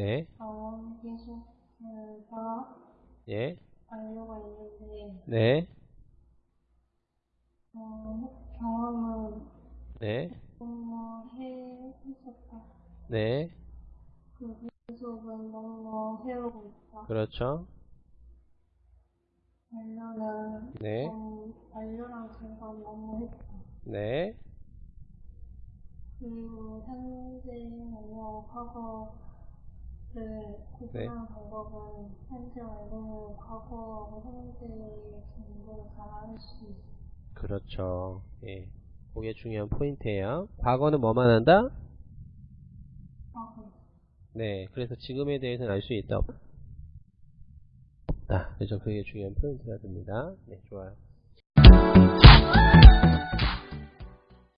네, 병원 계속해서 예, 완료가 있는데 네, 어, 경험을 네, 너무 해 했었다. 네, 그 계속은 너무 해오고 있다. 그렇죠. 완료는 네, 너무 완료랑 제가 너무 했다. 네, 그리고 현재 완료 과거 를 구분하는 방법은 현재 완료는 과거하고 현재의 정보를 다알수 있어. 그렇죠. 예, 그게 중요한 포인트예요. 과거는 뭐만 한다? 과거. 네, 그래서 지금에 대해서는 알 수 있다. 없다. 그래서 그게 중요한 포인트가 됩니다. 네, 좋아요.